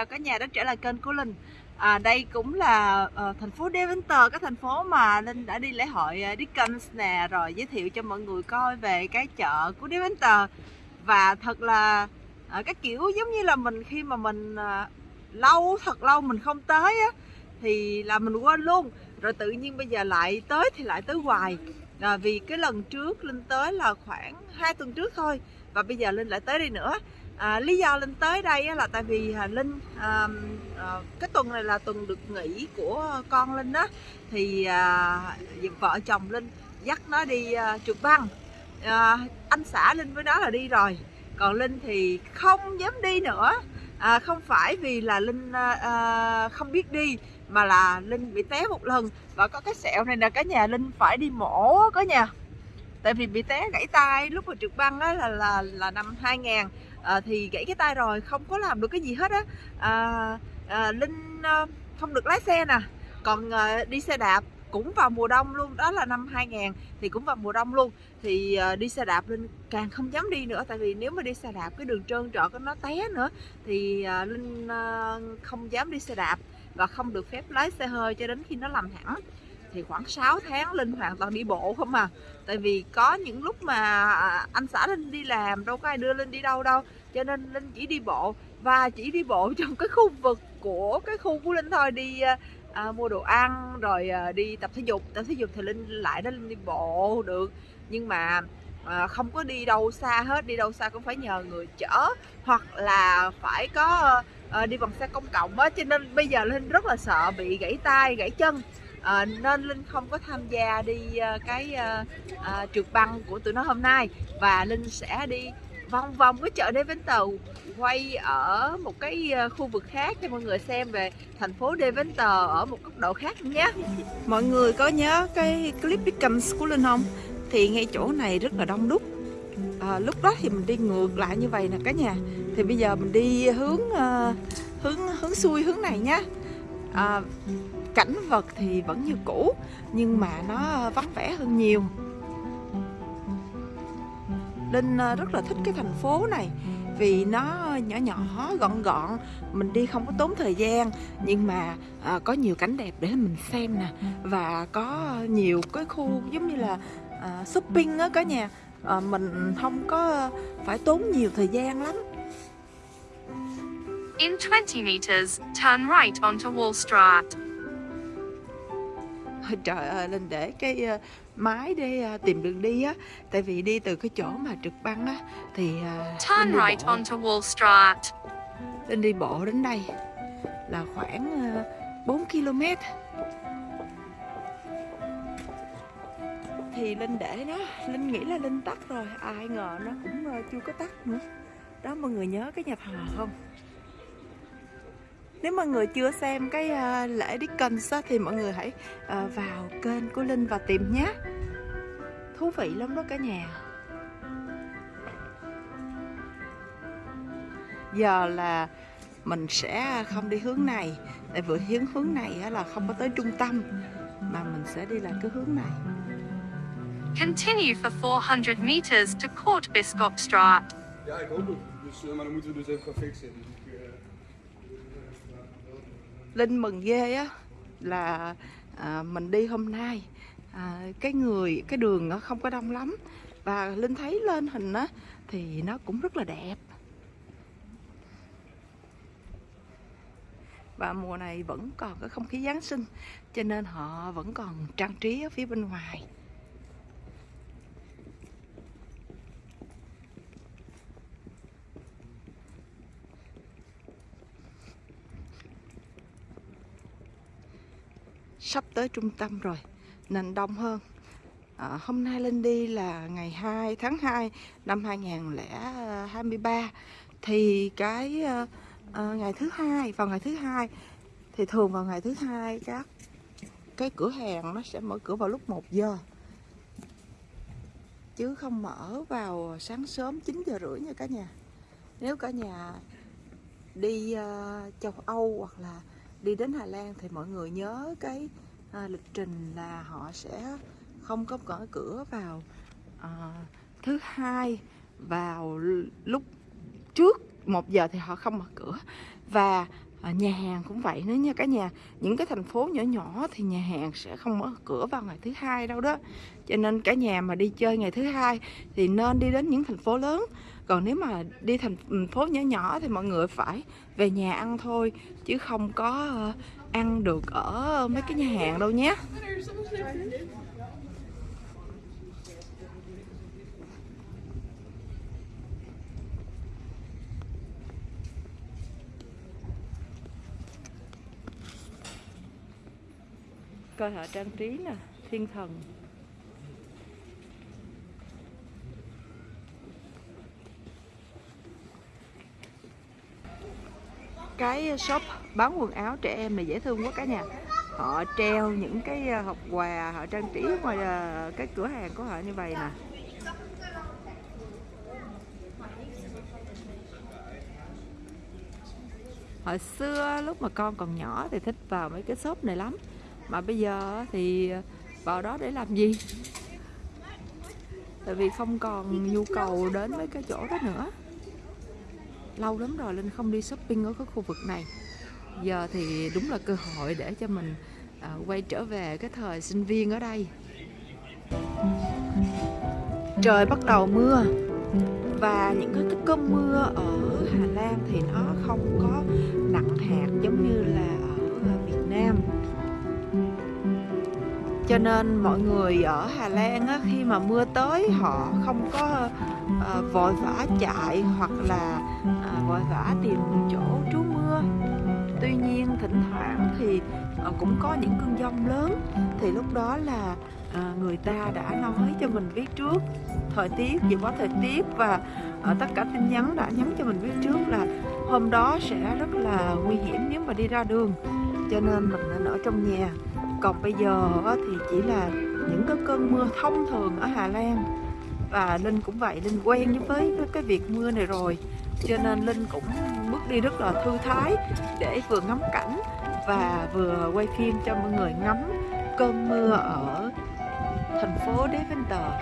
chào cả nhà đã trở lại kênh của Linh. À, Đây cũng là uh, thành phố Deventer, cái thành phố mà Linh đã đi lễ hội ờ, uh, Dickens nè Rồi giới thiệu cho mọi người coi về cái chợ của Deventer. Và thật là uh, cái kiểu giống như là mình khi mà mình uh, lâu, thật lâu mình không tới á Thì là mình quên luôn. Rồi tự nhiên bây giờ lại tới thì lại tới hoài. À, Vì cái lần trước Linh tới là khoảng 2 tuần trước thôi Và bây giờ Linh lại tới đây nữa à, lý do linh tới đây là tại vì à, linh à, à, cái tuần này là tuần được nghỉ của con linh đó thì à, vợ chồng linh dắt nó đi à, trượt băng. À, anh xã linh với nó là đi rồi. Còn linh thì không dám đi nữa. À, không phải vì là linh à, à không biết đi mà là linh bị té một lần. Và có cái sẹo này là cả nhà linh phải đi mổ có nhà. Tại vì bị té gãy tay lúc mà trượt băng á là là là năm 2000 à, thì gãy cái tay rồi không có làm được cái gì hết á. À, à, linh à, không được lái xe nè. Còn à, đi xe đạp cũng vào mùa đông luôn đó là năm 2000 thì cũng vào mùa đông luôn. Thì uh, đi xe đạp linh càng không dám đi nữa tại vì nếu mà đi xe đạp cái đường trơn trọt nó té nữa thì uh, linh uh, không dám đi xe đạp và không được phép lái xe hơi cho đến khi nó làm hẳn thì khoảng 6 tháng Linh hoàn toàn đi bộ không à. Tại vì có những lúc mà à, anh xã Linh đi làm đâu có ai đưa Linh đi đâu đâu. Cho nên Linh chỉ đi bộ và chỉ đi bộ trong cái khu vực của cái khu của Linh thôi. Đi à, à, mua đồ ăn rồi à, đi tập thể dục. Tập thể dục thì Linh lại đó Linh đi bộ được. Nhưng mà à, không có đi đâu xa hết. Đi đâu xa cũng phải nhờ người chở Hoặc là phải có à, đi bằng xe công cộng á. Cho nên bây giờ Linh rất là sợ bị gãy tay, gãy chân à, nên linh không có tham gia đi ờ, cái à, à, trượt băng của tụi nó hôm nay. Và linh sẽ đi vòng vòng cái chợ đê vĩnh tàu quay ở một cái khu vực khác cho mọi người xem về thành phố đê Vén Tàu ở một góc độ khác nhé. Mọi người có nhớ cái clip Beacons của Linh không? Thì ngay chỗ này rất là đông đúc. À, lúc đó thì mình đi ngược lại như vậy nè cả nhà. Thì bây giờ mình đi hướng uh, hướng hướng xuôi hướng này nhé à, cảnh vật thì vẫn như cũ nhưng mà nó vắng vẻ hơn nhiều. Linh ờ, rất là thích cái thành phố này vì nó nhỏ nhỏ gọn gọn. Mình đi không có tốn thời gian nhưng mà à, có nhiều cảnh đẹp để mình xem nè. Và có nhiều cái khu giống như là à, shopping á cả nhà. À, mình không có phải tốn nhiều thời gian lắm. In 20 meters, turn right onto Wall Street. trời ơi linh để cái uh, máy để uh, tìm đường đi á. Tại vì đi từ cái chỗ mà trực băng á thì uh, turn right onto Wall Street. Linh đi bộ đến đây là khoảng uh, 4 km thì linh để nó linh nghĩ là linh tắt rồi ai ngờ nó cũng chưa có tắt nữa. Đó mọi người nhớ cái nhà thờ không nếu mọi người chưa xem cái uh, lễ Dickens á, thì mọi người hãy uh, vào kênh của Linh và tìm nhé Thú vị lắm đó cả nhà Giờ là mình sẽ không đi hướng này Tại vì hướng hướng này là không có tới trung tâm Mà mình sẽ đi lại cái hướng này Continue for 400 meters to Court Biscop Straat. Ja, ik hoop het. Dus, uh, maar dan moeten we dus even gaan fixen. Linh mừng ghê á là à, mình đi hôm nay à, cái người cái đường nó không có đông lắm. Và Linh thấy lên hình á thì nó cũng rất là đẹp. Và mùa này vẫn còn cái không khí Giáng sinh cho nên họ vẫn còn trang trí ở phía bên ngoài. Sắp tới trung tâm rồi nên đông hơn. À, hôm nay lên đi là ngày 2 tháng 2 năm 2023 thì cái à, à, ngày thứ hai vào ngày thứ hai thì thường vào ngày thứ hai các cái cửa hàng nó sẽ mở cửa vào lúc 1 giờ. Chứ không mở vào sáng sớm 9 giờ rưỡi nha cả nhà. Nếu cả nhà đi uh, châu Âu hoặc là đi đến Hà Lan thì mọi người nhớ cái à, lịch trình là họ sẽ không có mở cửa vào à, thứ hai vào lúc trước một giờ thì họ không mở cửa. Và à, nhà hàng cũng vậy nữa nha cả nhà. Những cái thành phố nhỏ nhỏ thì nhà hàng sẽ không mở cửa vào ngày thứ hai đâu đó. Cho nên cả nhà mà đi chơi ngày thứ hai thì nên đi đến những thành phố lớn còn nếu mà đi thành phố nhỏ nhỏ thì mọi người phải về nhà ăn thôi, chứ không có ờ, ăn được ở mấy cái nhà hàng đâu nhé. Coi họ trang trí nè, thiên thần. Cái shop bán quần áo trẻ em này dễ thương quá cả nhà. Họ treo những cái ờ, hộp quà, họ trang trí ngoài ờ, cái cửa hàng của họ như vậy nè. Hồi xưa, lúc mà con còn nhỏ thì thích vào mấy cái shop này lắm. Mà bây giờ thì vào đó để làm gì? Tại vì không còn nhu cầu đến mấy cái chỗ đó nữa lâu lắm rồi linh không đi shopping ở cái khu vực này. Giờ thì đúng là cơ hội để cho mình à, quay trở về cái thời sinh viên ở đây. Trời bắt đầu mưa và những cái cơn mưa ở Hà Lan thì nó không có nặng hạt giống như là ở Việt Nam. Cho nên mọi người ở Hà Lan á, khi mà mưa tới họ không có Ờ, vội vã chạy hoặc là à, vội vã tìm chỗ trú mưa. Tuy nhiên thỉnh thoảng thì à, cũng có những cơn giông lớn. Thì lúc đó là à, người ta đã nói cho mình biết trước thời tiết dự báo thời tiết và à, tất cả tin nhắn đã nhắn cho mình biết trước là hôm đó sẽ rất là nguy hiểm nếu mà đi ra đường. Cho nên mình nên ở trong nhà. Còn bây giờ thì chỉ là những cái cơn mưa thông thường ở Hà Lan và Linh cũng vậy, Linh quen với cái việc mưa này rồi. Cho nên Linh cũng bước đi rất là thư thái để vừa ngắm cảnh và vừa quay phim cho mọi người ngắm cơn mưa ở thành phố Deventer.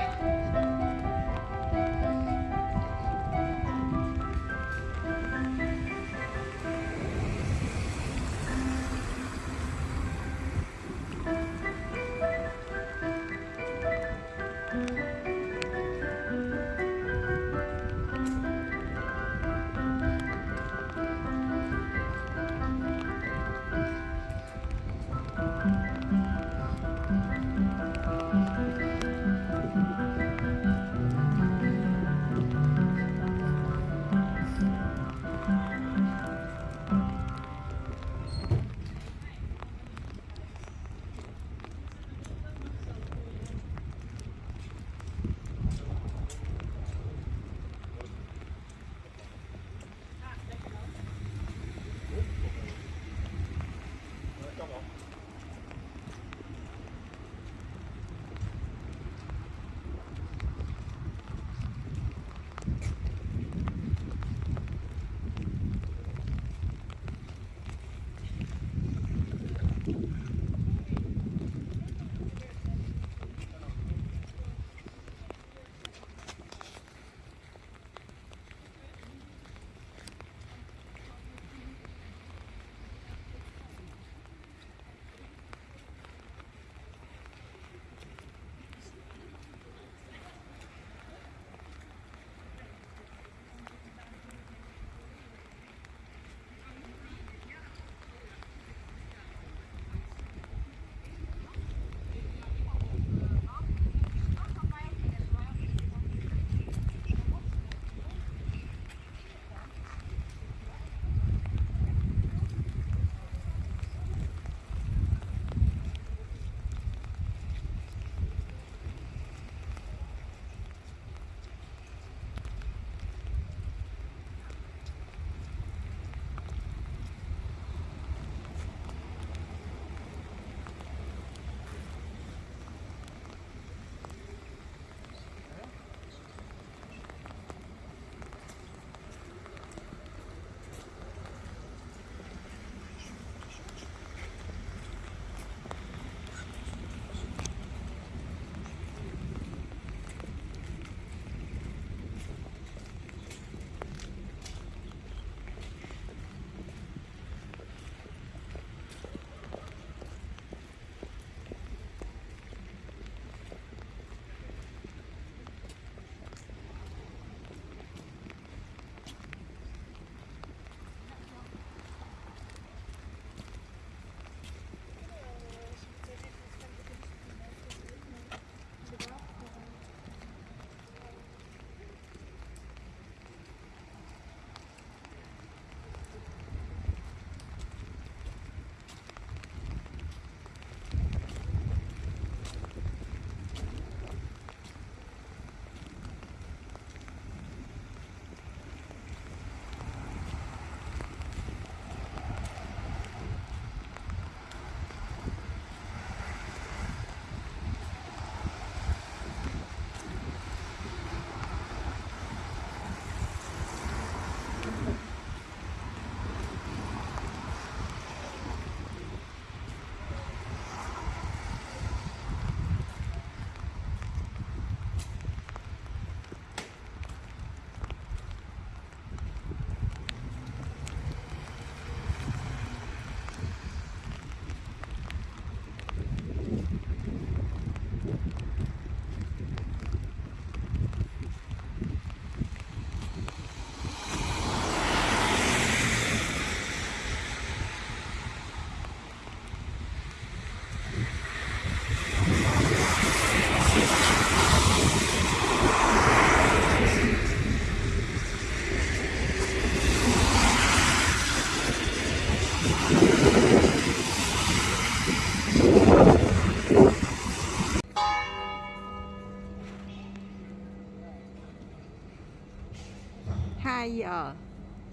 Giờ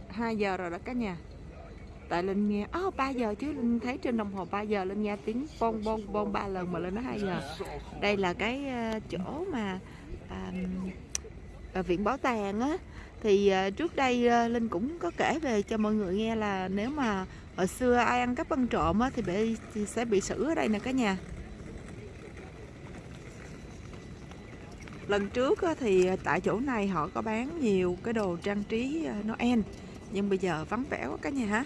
2 giờ rồi đó cả nhà. Tại Linh nghe Ồ oh, 3 giờ chứ? Linh thấy trên đồng hồ 3 giờ Linh nghe tiếng bon bon bon 3 lần mà lên nó 2 giờ. Đây là cái ờ, chỗ mà uh, viện bảo tàng á. Thì uh, trước đây uh, Linh cũng có kể về cho mọi người nghe là nếu mà hồi xưa ai ăn cắp ăn trộm á thì, bị, thì sẽ bị xử ở đây nè cả nhà. Lần trước thì à, tại chỗ này họ có bán nhiều cái đồ trang trí à, Noel. Nhưng bây giờ vắng vẻ quá cả nhà. Hả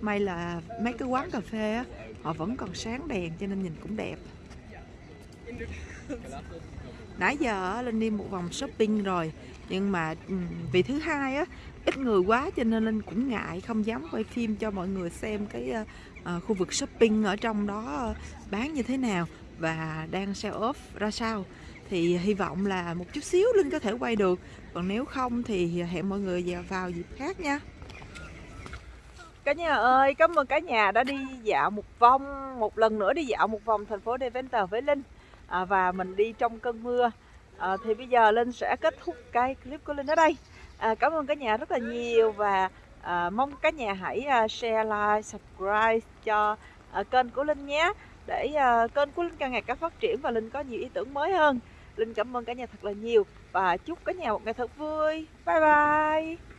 may là mấy cái quán cà phê á, họ vẫn còn sáng đèn cho nên nhìn cũng đẹp. Nãy giờ linh đi một vòng shopping rồi, nhưng mà vì thứ hai á, ít người quá cho nên linh cũng ngại, không dám quay phim cho mọi người xem cái à, khu vực shopping ở trong đó bán như thế nào và đang sell off ra sao. Thì hy vọng là một chút xíu linh có thể quay được. Còn nếu không thì hẹn mọi người vào dịp khác nha. Cả nhà ơi cảm ơn cả nhà đã đi dạo một vòng một lần nữa đi dạo một vòng thành phố Deventer với Linh. À, và mình đi trong cơn mưa. À, thì bây giờ Linh sẽ kết thúc cái clip của Linh ở đây. À, cảm ơn cả nhà rất là nhiều và à, mong cả nhà hãy à, share like subscribe cho à, kênh của Linh nhé để ờ, kênh của Linh càng ngày càng phát triển và Linh có nhiều ý tưởng mới hơn. Linh cảm ơn cả nhà thật là nhiều và chúc cả nhà một ngày thật vui. Bye bye.